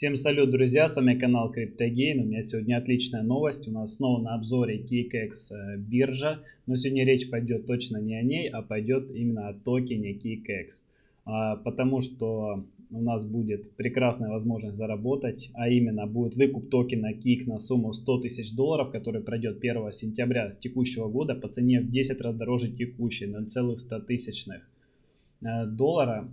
Всем салют, друзья, с вами канал CryptoGain. У меня сегодня отличная новость. У нас снова на обзоре KKX э, биржа. Но сегодня речь пойдет точно не о ней, а пойдет именно о токене KKX. А, потому что у нас будет прекрасная возможность заработать, а именно будет выкуп токена KIK на сумму 100 тысяч долларов, который пройдет 1 сентября текущего года по цене в 10 раз дороже текущей 0,100 тысячных э, доллара.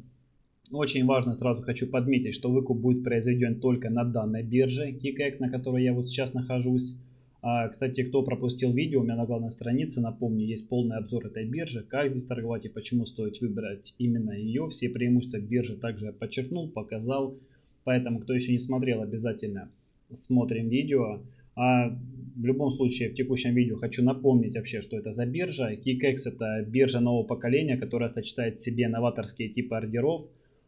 Очень важно, сразу хочу подметить, что выкуп будет произведен только на данной бирже KKX, на которой я вот сейчас нахожусь. А, кстати, кто пропустил видео, у меня на главной странице, напомню, есть полный обзор этой биржи, как здесь торговать и почему стоит выбрать именно ее. Все преимущества биржи также я подчеркнул, показал. Поэтому, кто еще не смотрел, обязательно смотрим видео. А в любом случае, в текущем видео хочу напомнить вообще, что это за биржа. KKX это биржа нового поколения, которая сочетает в себе новаторские типы ордеров,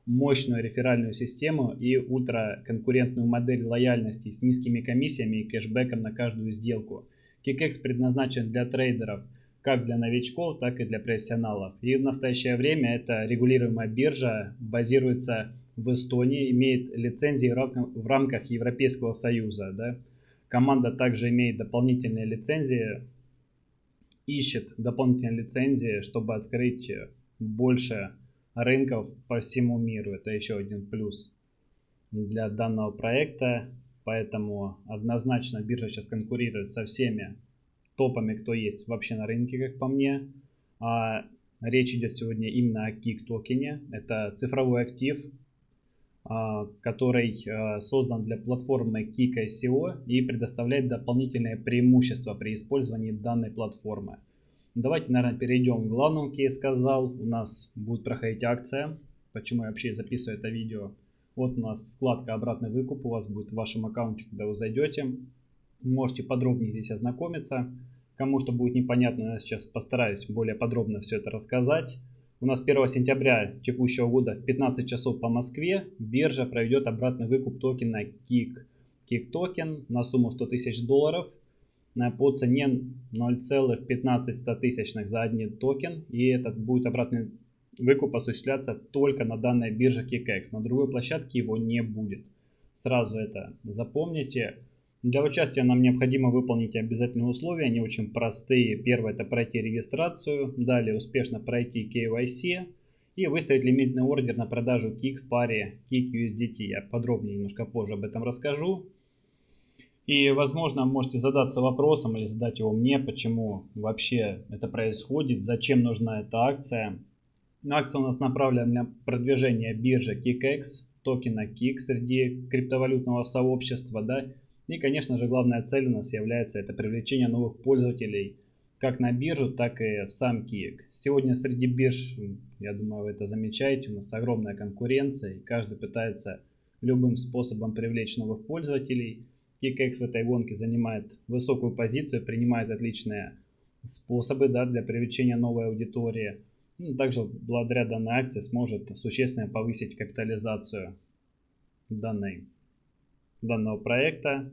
мощную реферальную систему и ультраконкурентную модель лояльности с низкими комиссиями и кэшбэком на каждую сделку. KickX предназначен для трейдеров как для новичков, так и для профессионалов. И в настоящее время это регулируемая биржа, базируется в Эстонии, имеет лицензии в рамках Европейского Союза. Да? Команда также имеет дополнительные лицензии, ищет дополнительные лицензии, чтобы открыть больше рынков по всему миру. Это еще один плюс для данного проекта. Поэтому однозначно биржа сейчас конкурирует со всеми топами, кто есть вообще на рынке, как по мне. А речь идет сегодня именно о KIK токене. Это цифровой актив, а, который а, создан для платформы KIK ICO и предоставляет дополнительные преимущества при использовании данной платформы. Давайте, наверное, перейдем к главному, как я сказал. У нас будет проходить акция. Почему я вообще записываю это видео? Вот у нас вкладка «Обратный выкуп» у вас будет в вашем аккаунте, когда вы зайдете. Можете подробнее здесь ознакомиться. Кому что будет непонятно, я сейчас постараюсь более подробно все это рассказать. У нас 1 сентября текущего года в 15 часов по Москве биржа проведет обратный выкуп токена KIK. KIK токен на сумму 100 тысяч долларов по цене 0,15 за один токен. И этот будет обратный выкуп осуществляться только на данной бирже KKX. На другой площадке его не будет. Сразу это запомните. Для участия нам необходимо выполнить обязательные условия, они очень простые. Первое это пройти регистрацию, далее успешно пройти KYC и выставить лимитный ордер на продажу KIK в паре KIK USDT. Я подробнее немножко позже об этом расскажу. И, возможно, можете задаться вопросом или задать его мне, почему вообще это происходит, зачем нужна эта акция. Акция у нас направлена на продвижение биржи KickX, токена KIK среди криптовалютного сообщества. Да? И, конечно же, главная цель у нас является это привлечение новых пользователей как на биржу, так и в сам KIK. Сегодня среди бирж, я думаю, вы это замечаете, у нас огромная конкуренция, и каждый пытается любым способом привлечь новых пользователей – KickX в этой гонке занимает высокую позицию, принимает отличные способы да, для привлечения новой аудитории. Ну, также благодаря данной акции сможет существенно повысить капитализацию данной, данного проекта.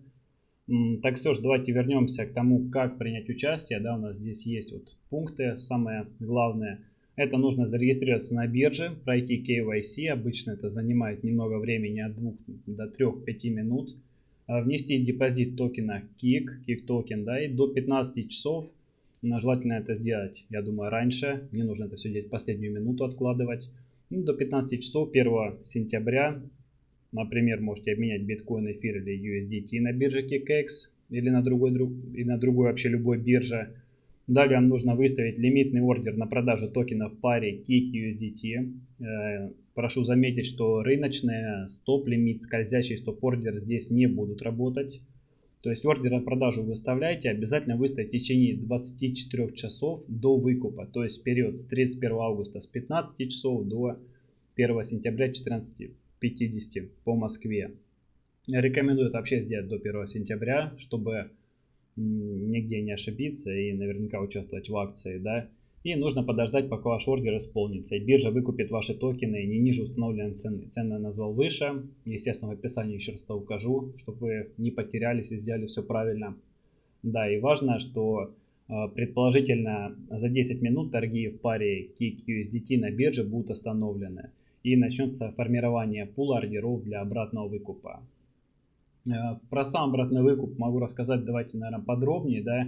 Так все же давайте вернемся к тому, как принять участие. Да, у нас здесь есть вот пункты, самое главное. Это нужно зарегистрироваться на бирже, пройти KYC. Обычно это занимает немного времени, от 2 до 3-5 минут. А, внести депозит токена KICK, KICK токен, да, и до 15 часов, желательно это сделать, я думаю, раньше, не нужно это все делать последнюю минуту откладывать. Ну, до 15 часов 1 сентября, например, можете обменять биткоин, эфир или USDT на бирже KickEX или на другой, друг, или на другой вообще любой бирже. Далее нужно выставить лимитный ордер на продажу токена в паре KICK USDT. Э, прошу заметить, что рыночные стоп-лимит, скользящий стоп-ордер здесь не будут работать. То есть ордер на продажу выставляете, обязательно выставить в течение 24 часов до выкупа. То есть период с 31 августа с 15 часов до 1 сентября 14.50 по Москве. Рекомендую это вообще сделать до 1 сентября, чтобы нигде не ошибиться и наверняка участвовать в акции, да. И нужно подождать, пока ваш ордер исполнится. И биржа выкупит ваши токены не ниже установленной цены. Цену я назвал выше. Естественно, в описании еще раз это укажу, чтобы вы не потерялись и сделали все правильно. Да, и важно, что а, предположительно за 10 минут торги в паре KIK USDT на бирже будут остановлены. И начнется формирование пула ордеров для обратного выкупа. Э, про сам обратный выкуп могу рассказать, давайте, наверное, подробнее, да.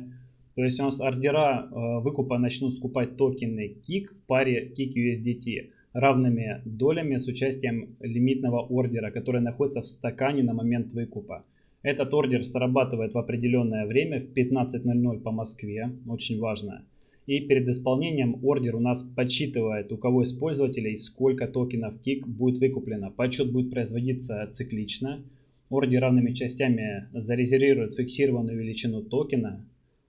То есть у нас ордера э, выкупа начнут скупать токены KIK в паре KIK USDT равными долями с участием лимитного ордера, который находится в стакане на момент выкупа. Этот ордер срабатывает в определенное время в 15.00 по Москве, очень важно. И перед исполнением ордер у нас подсчитывает, у кого из пользователей сколько токенов KIK будет выкуплено. Подсчет будет производиться циклично. Ордер равными частями зарезервирует фиксированную величину токена.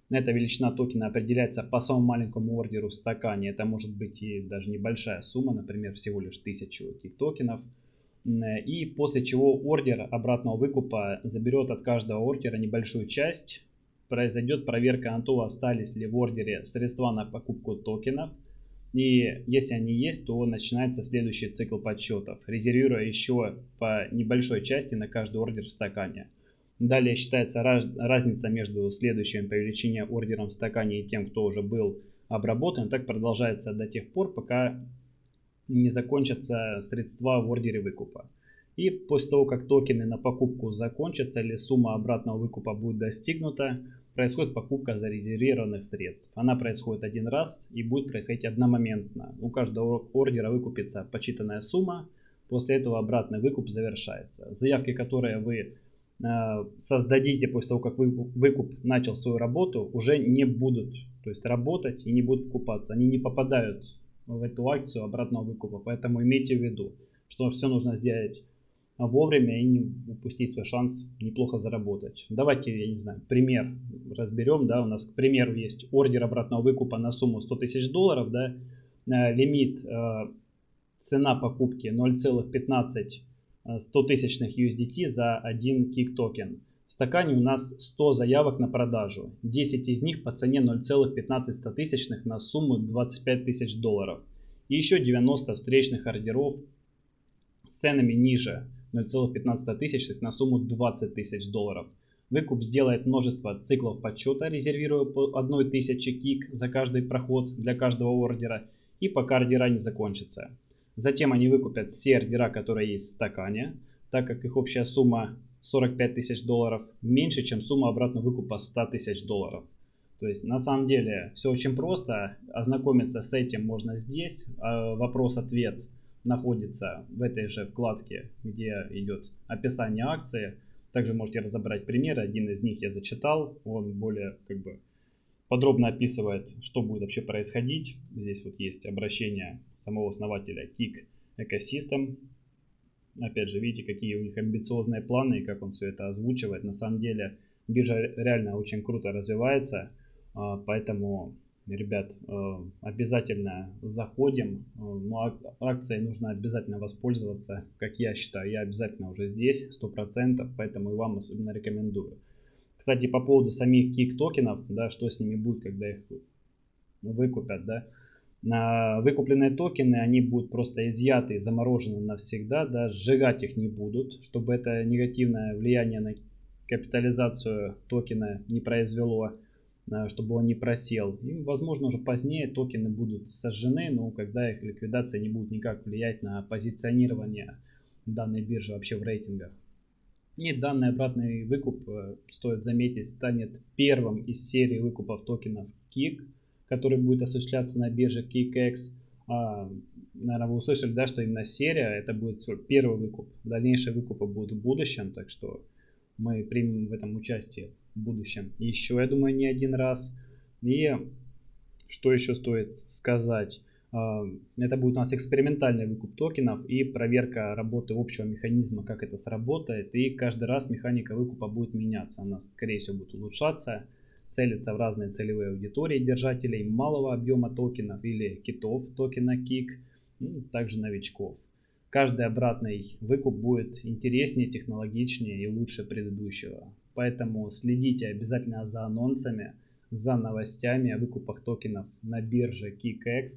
Эта величина токена определяется по самому маленькому ордеру в стакане. Это может быть и даже небольшая сумма, например, всего лишь 1000 KIK токенов. И после чего ордер обратного выкупа заберет от каждого ордера небольшую часть. Произойдет проверка на то, остались ли в ордере средства на покупку токенов. И если они есть, то начинается следующий цикл подсчетов, резервируя еще по небольшой части на каждый ордер в стакане. Далее считается раз, разница между следующим по величине ордером в стакане и тем, кто уже был обработан. Так продолжается до тех пор, пока не закончатся средства в ордере выкупа. И после того, как токены на покупку закончатся или сумма обратного выкупа будет достигнута, происходит покупка зарезервированных средств. Она происходит один раз и будет происходить одномоментно. У каждого ордера выкупится почитанная сумма, после этого обратный выкуп завершается. Заявки, которые вы э, создадите после того, как вы, выкуп начал свою работу, уже не будут то есть работать и не будут вкупаться. Они не попадают в эту акцию обратного выкупа. Поэтому имейте в виду, что все нужно сделать вовремя и не упустить свой шанс неплохо заработать. Давайте, я не знаю, пример разберем. Да, у нас, к примеру, есть ордер обратного выкупа на сумму 100 тысяч долларов. Да, э, лимит, э, цена покупки 0,15 100 тысячных USDT за один кик токен. В стакане у нас 100 заявок на продажу. 10 из них по цене 0,15 на сумму 25 тысяч долларов. И еще 90 встречных ордеров с ценами ниже 0,15 на сумму 20 тысяч долларов. Выкуп сделает множество циклов подсчета, резервируя по 1000 кик за каждый проход для каждого ордера и пока ордера не закончатся. Затем они выкупят все ордера, которые есть в стакане, так как их общая сумма 45 тысяч долларов меньше, чем сумма обратного выкупа 100 тысяч долларов. То есть на самом деле все очень просто. Ознакомиться с этим можно здесь. А, вопрос-ответ находится в этой же вкладке, где идет описание акции. Также можете разобрать примеры. Один из них я зачитал. Он более как бы подробно описывает, что будет вообще происходить. Здесь вот есть обращение самого основателя Kik Ecosystem Опять же, видите, какие у них амбициозные планы и как он все это озвучивает. На самом деле, биржа реально очень круто развивается, а, поэтому, ребят, а, обязательно заходим. А, ну, акцией нужно обязательно воспользоваться, как я считаю. Я обязательно уже здесь, 100%, поэтому и вам особенно рекомендую. Кстати, по поводу самих кик токенов, да, что с ними будет, когда их выкупят, да, Выкупленные токены, они будут просто изъяты, заморожены навсегда, да, сжигать их не будут, чтобы это негативное влияние на капитализацию токена не произвело, а, чтобы он не просел. И, возможно, уже позднее токены будут сожжены, но когда их ликвидация не будет никак влиять на позиционирование данной биржи вообще в рейтингах. И данный обратный выкуп, э, стоит заметить, станет первым из серии выкупов токенов KIK – который будет осуществляться на бирже KickX. А, наверное, вы услышали, да, что именно серия, это будет первый выкуп. Дальнейшие выкупы будут в будущем, так что мы примем в этом участие будущем. Еще, я думаю, не один раз. И что еще стоит сказать? А, это будет у нас экспериментальный выкуп токенов и проверка работы общего механизма, как это сработает. И каждый раз механика выкупа будет меняться. Она, скорее всего, будет улучшаться целится в разные целевые аудитории держателей малого объема токенов или китов токена KIK, ну, также новичков. Каждый обратный выкуп будет интереснее, технологичнее и лучше предыдущего. Поэтому следите обязательно за анонсами, за новостями о выкупах токенов на бирже KickX.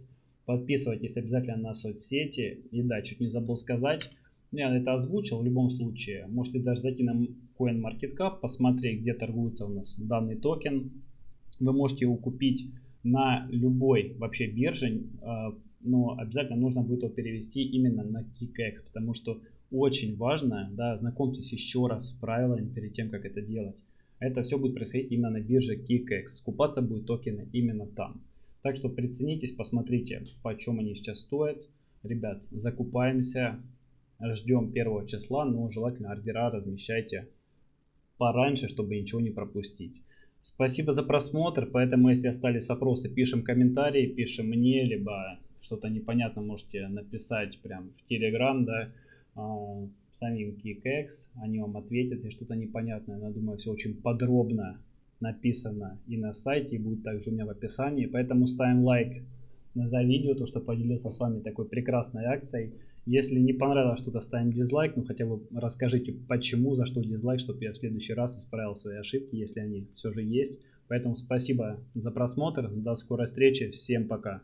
Подписывайтесь обязательно на соцсети. И да, чуть не забыл сказать, я это озвучил в любом случае. Можете даже зайти на CoinMarketCap, посмотреть, где торгуется у нас данный токен. Вы можете его купить на любой вообще бирже, а, но обязательно нужно будет его перевести именно на KickX, потому что очень важно, да, знакомьтесь еще раз с правилами перед тем, как это делать. Это все будет происходить именно на бирже KickX. Скупаться будут токены именно там. Так что приценитесь, посмотрите, по чем они сейчас стоят. Ребят, закупаемся, ждем первого числа, но желательно ордера размещайте пораньше, чтобы ничего не пропустить. Спасибо за просмотр, поэтому если остались вопросы, пишем комментарии, пишем мне, либо что-то непонятно можете написать прям в Telegram, да, а, самим KickX, они вам ответят, если что-то непонятное, но я думаю, все очень подробно написано и на сайте, и будет также у меня в описании, поэтому ставим лайк за видео, то, что поделился с вами такой прекрасной акцией. Если не понравилось что-то, ставим дизлайк, ну хотя бы расскажите, почему, за что дизлайк, чтобы я в следующий раз исправил свои ошибки, если они все же есть. Поэтому спасибо за просмотр, до скорой встречи, всем пока.